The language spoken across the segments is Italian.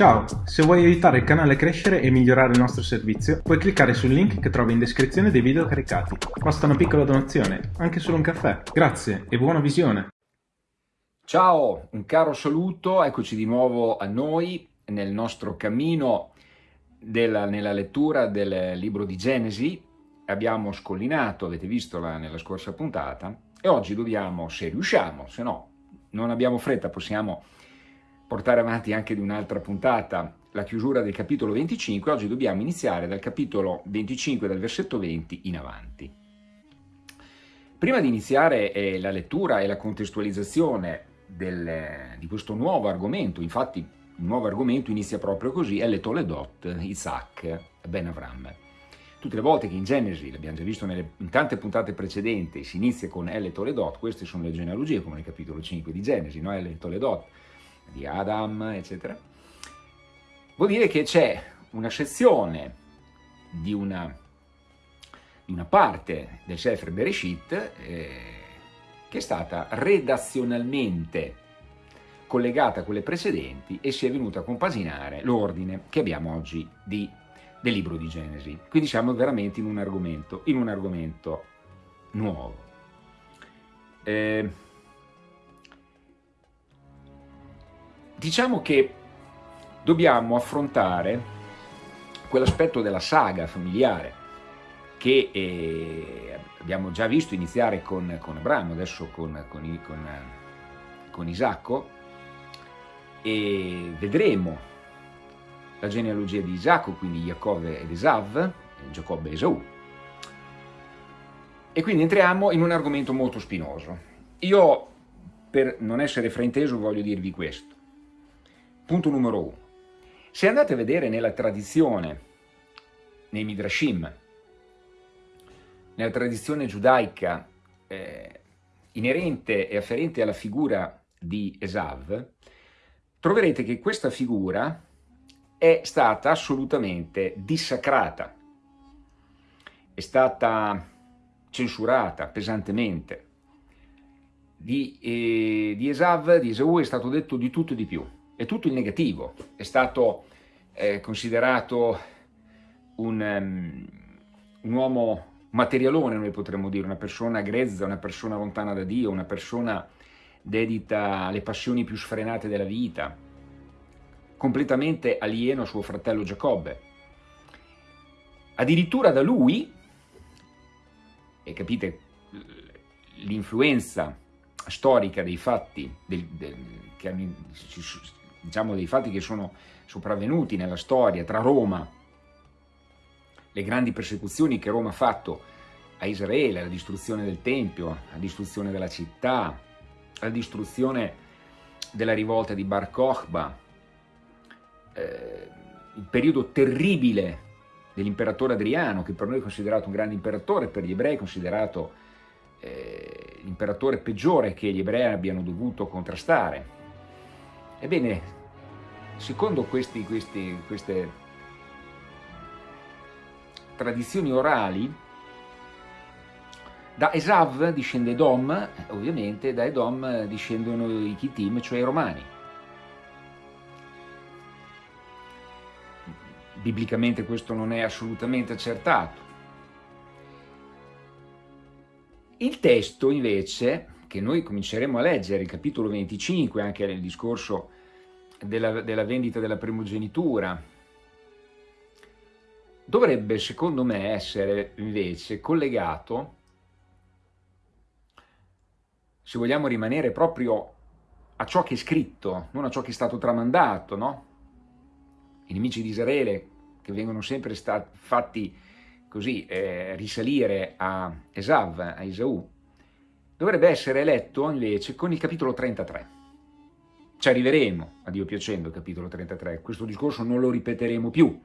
Ciao, se vuoi aiutare il canale a crescere e migliorare il nostro servizio, puoi cliccare sul link che trovi in descrizione dei video caricati. Basta una piccola donazione, anche solo un caffè. Grazie e buona visione! Ciao, un caro saluto, eccoci di nuovo a noi nel nostro cammino della, nella lettura del libro di Genesi. Abbiamo scollinato, avete visto la, nella scorsa puntata, e oggi dobbiamo, se riusciamo, se no non abbiamo fretta, possiamo portare avanti anche di un'altra puntata la chiusura del capitolo 25, oggi dobbiamo iniziare dal capitolo 25, dal versetto 20 in avanti. Prima di iniziare eh, la lettura e la contestualizzazione del, di questo nuovo argomento, infatti il nuovo argomento inizia proprio così, è le Toledot, Isaac, Ben Avram. Tutte le volte che in Genesi, l'abbiamo già visto nelle, in tante puntate precedenti, si inizia con Elle Toledot, queste sono le genealogie, come nel capitolo 5 di Genesi, no? Elle Toledot, di Adam, eccetera, vuol dire che c'è una sezione di una, di una, parte del Sefer Bereshit eh, che è stata redazionalmente collegata a quelle precedenti e si è venuta a compaginare l'ordine che abbiamo oggi di, del libro di Genesi. Quindi siamo veramente in un argomento, in un argomento nuovo. Eh, Diciamo che dobbiamo affrontare quell'aspetto della saga familiare che eh, abbiamo già visto iniziare con, con Abramo, adesso con, con, con, con Isacco, e vedremo la genealogia di Isacco, quindi Giacobbe ed Esav, Giacobbe e Esau. E quindi entriamo in un argomento molto spinoso. Io, per non essere frainteso, voglio dirvi questo. Punto numero uno. Se andate a vedere nella tradizione, nei Midrashim, nella tradizione giudaica eh, inerente e afferente alla figura di Esav, troverete che questa figura è stata assolutamente dissacrata, è stata censurata pesantemente. Di, eh, di Esav, di Esau è stato detto di tutto e di più è tutto il negativo, è stato eh, considerato un, um, un, uomo materialone, noi potremmo dire, una persona grezza, una persona lontana da Dio, una persona dedita alle passioni più sfrenate della vita, completamente alieno a suo fratello Giacobbe. Addirittura da lui, e capite l'influenza storica dei fatti del, del, che hanno, diciamo, dei fatti che sono sopravvenuti nella storia tra Roma, le grandi persecuzioni che Roma ha fatto a Israele, la distruzione del Tempio, la distruzione della città, la distruzione della rivolta di Bar Kokhba, eh, il periodo terribile dell'imperatore Adriano, che per noi è considerato un grande imperatore, per gli ebrei è considerato eh, l'imperatore peggiore che gli ebrei abbiano dovuto contrastare. Ebbene, secondo questi, questi, queste tradizioni orali, da Esav discende Edom, ovviamente da Edom discendono i Kittim, cioè i Romani. Biblicamente questo non è assolutamente accertato. Il testo invece che noi cominceremo a leggere, il capitolo 25, anche nel discorso della, della vendita della primogenitura, dovrebbe secondo me essere invece collegato, se vogliamo rimanere proprio a ciò che è scritto, non a ciò che è stato tramandato, no? I nemici di Israele che vengono sempre fatti così eh, risalire a Esav, a Isau, dovrebbe essere letto invece con il capitolo 33. Ci arriveremo, a Dio piacendo, capitolo 33, questo discorso non lo ripeteremo più.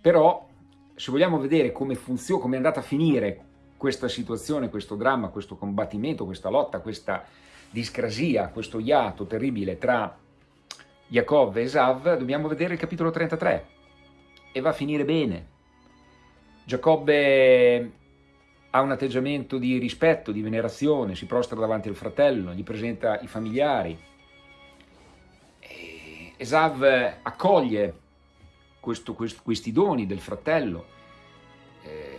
Però, se vogliamo vedere come funziona, come è andata a finire questa situazione, questo dramma, questo combattimento, questa lotta, questa discrasia, questo iato terribile tra Jacob e Esav, dobbiamo vedere il capitolo 33 e va a finire bene. Giacobbe ha un atteggiamento di rispetto, di venerazione, si prostra davanti al fratello, gli presenta i familiari. Esav accoglie questo, questo, questi doni del fratello, eh,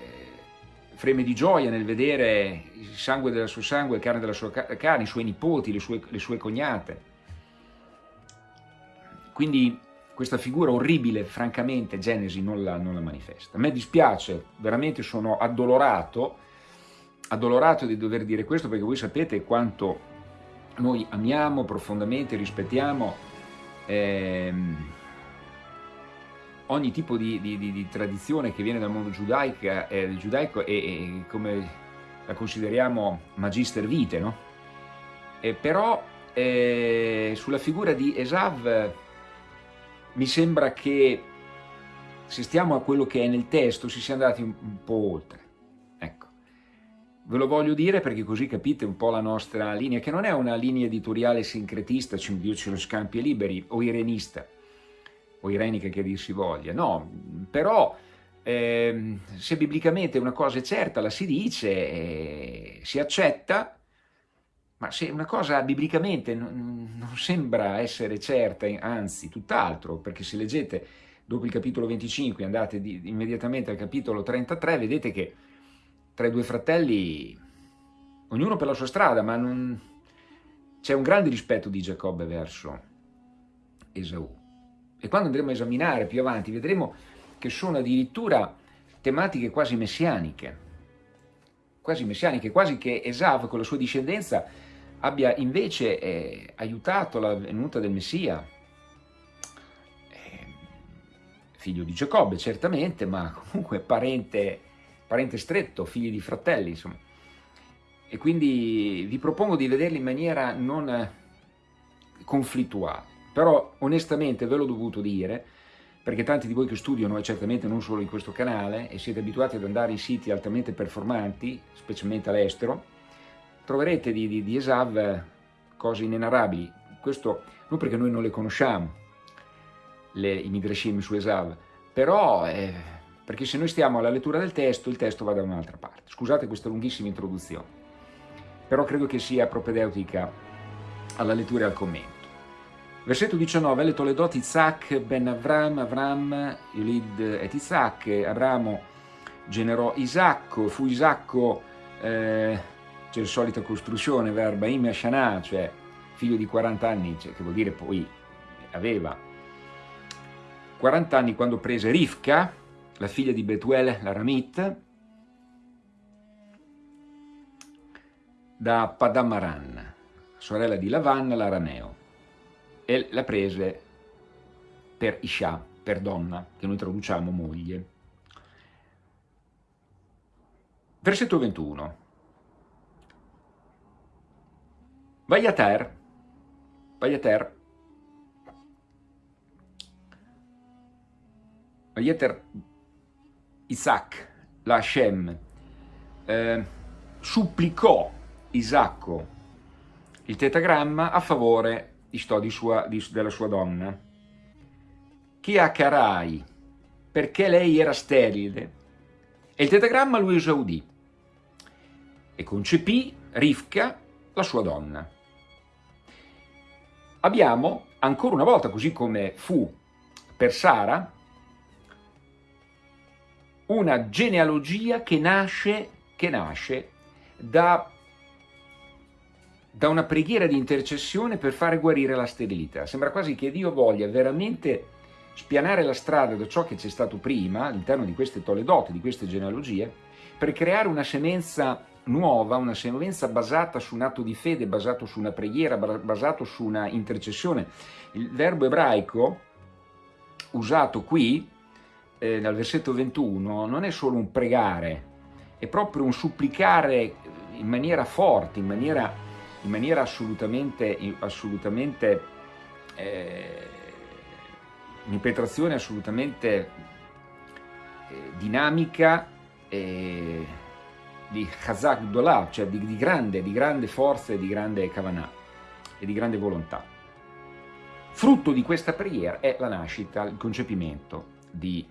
freme di gioia nel vedere il sangue del suo sangue, la carne della sua carne, i suoi nipoti, le sue, le sue cognate. Quindi questa figura orribile, francamente, Genesi non la, non la manifesta. A me dispiace, veramente sono addolorato, addolorato di dover dire questo perché voi sapete quanto noi amiamo profondamente, rispettiamo ehm, ogni tipo di, di, di, di, tradizione che viene dal mondo giudaica, eh, giudaico e, e, come la consideriamo magister vite, no? E però eh, sulla figura di Esav mi sembra che se stiamo a quello che è nel testo si sia andati un, un po' oltre. Ecco, ve lo voglio dire perché così capite un po' la nostra linea, che non è una linea editoriale sincretista, Dio ce lo scampi e liberi, o irenista, o irenica che dir si voglia, no, però eh, se biblicamente una cosa è certa la si dice, eh, si accetta, ma se una cosa biblicamente non, non sembra essere certa, anzi tutt'altro, perché se leggete dopo il capitolo 25 andate di, immediatamente al capitolo 33, vedete che tra i due fratelli, ognuno per la sua strada, ma c'è un grande rispetto di Giacobbe verso Esaù. E quando andremo a esaminare più avanti vedremo che sono addirittura tematiche quasi messianiche, quasi messianiche, quasi che Esav con la sua discendenza abbia invece eh, aiutato la venuta del Messia, eh, figlio di Giacobbe certamente, ma comunque parente, parente stretto, figli di fratelli, insomma. E quindi vi propongo di vederli in maniera non conflittuale, però onestamente ve l'ho dovuto dire, perché tanti di voi che studiano, e certamente non solo in questo canale, e siete abituati ad andare in siti altamente performanti, specialmente all'estero, troverete di, di, di Esav cose inenarrabili. Questo non perché noi non le conosciamo, le, i Midrashim su Esav, però eh, perché se noi stiamo alla lettura del testo, il testo va da un'altra parte. Scusate questa lunghissima introduzione, però credo che sia propedeutica alla lettura e al commento. Versetto 19, le Toledot Isaac ben Avram, Avram, Yolid et Isaac, Abramo generò Isacco, fu Isacco eh, c'è la solita costruzione, verba im Ashana, cioè figlio di 40 anni, cioè, che vuol dire poi aveva 40 anni quando prese Rivka, la figlia di Betuel l'Aramit, da Padamaran, sorella di Lavan l'Arameo, e la prese per Isha, per donna, che noi traduciamo moglie. Versetto 21. Vayater, Vayater, Vayater Isaac, la Hashem, eh, supplicò Isacco il tetagramma a favore di, sua, di, della sua donna. Chi ha carai, perché lei era sterile, e il tetagramma lui esaudì. E concepì Rivka, la sua donna abbiamo ancora una volta, così come fu per Sara, una genealogia che nasce, che nasce da, da una preghiera di intercessione per fare guarire la sterilità. Sembra quasi che Dio voglia veramente spianare la strada da ciò che c'è stato prima, all'interno di queste toledote, di queste genealogie, per creare una semenza nuova, una semenza basata su un atto di fede, basato su una preghiera, basato su una intercessione. Il verbo ebraico usato qui, eh, nel versetto 21, non è solo un pregare, è proprio un supplicare in maniera forte, in maniera, in maniera assolutamente, assolutamente eh, un'impetrazione assolutamente eh, dinamica e di Chazak Dolah, cioè di, di, grande, di grande forza e di grande kavanah e di grande volontà. Frutto di questa preghiera è la nascita, il concepimento di,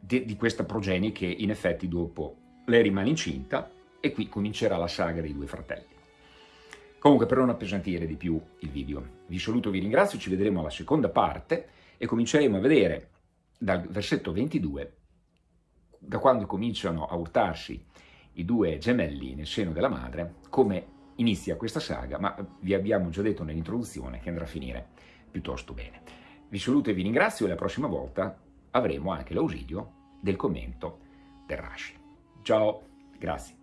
di, di questa progenie che in effetti dopo lei rimane incinta e qui comincerà la saga dei due fratelli. Comunque per non appesantire di più il video, vi saluto, vi ringrazio, ci vedremo alla seconda parte e cominceremo a vedere dal versetto 22, da quando cominciano a urtarsi i due gemelli nel seno della madre, come inizia questa saga, ma vi abbiamo già detto nell'introduzione che andrà a finire piuttosto bene. Vi saluto e vi ringrazio e la prossima volta avremo anche l'ausilio del commento del Rashi. Ciao, grazie.